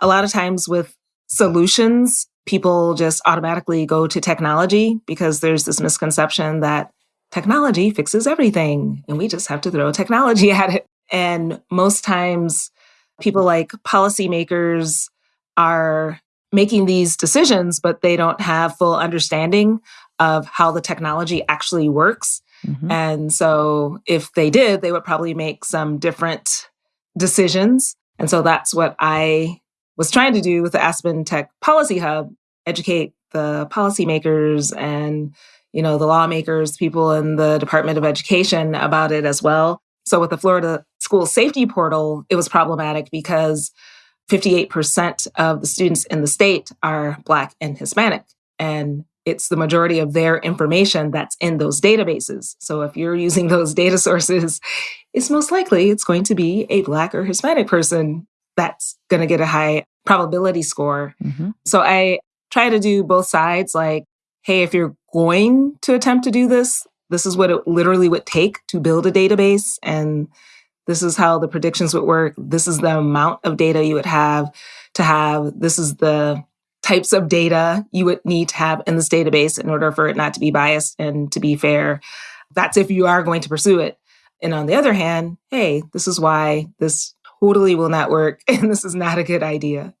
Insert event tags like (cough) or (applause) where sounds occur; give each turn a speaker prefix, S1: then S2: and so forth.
S1: a lot of times with solutions, people just automatically go to technology because there's this misconception that technology fixes everything and we just have to throw technology (laughs) at it. And most times, people like policymakers are making these decisions, but they don't have full understanding of how the technology actually works. Mm-hmm. And so, if they did, they would probably make some different decisions. And so, that's what I was trying to do with the Aspen Tech Policy Hub educate the policymakers and you know the lawmakers people in the department of education about it as well. So with the florida school safety portal it was problematic because 58% of the students in the state are black and hispanic and it's the majority of their information that's in those databases. So if you're using (laughs) those data sources it's most likely it's going to be a black or hispanic person that's going to get a high probability score mm-hmm. so i try to do both sides like hey, if you're going to attempt to do this, this is what it literally would take to build a database. And this is how the predictions would work. This is the amount of data you would have to have. This is the types of data you would need to have in this database in order for it not to be biased and to be fair. That's if you are going to pursue it. And on the other hand, hey, this is why this totally will not work (laughs) and this is not a good idea.